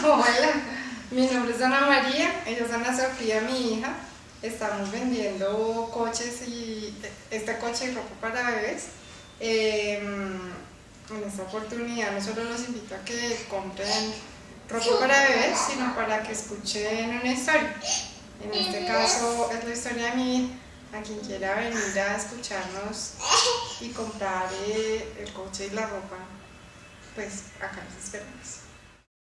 Hola, mi nombre es Ana María, ella es Ana Sofía, mi hija. Estamos vendiendo coches y e, este coche y ropa para bebés. Em, en esta oportunidad no solo los invito a que compren ropa para bebés, sino para que escuchen una historia. En este caso es la historia de mi hija. A quien quiera venir a escucharnos y comprar eh, el coche y la ropa, pues acá nos esperamos.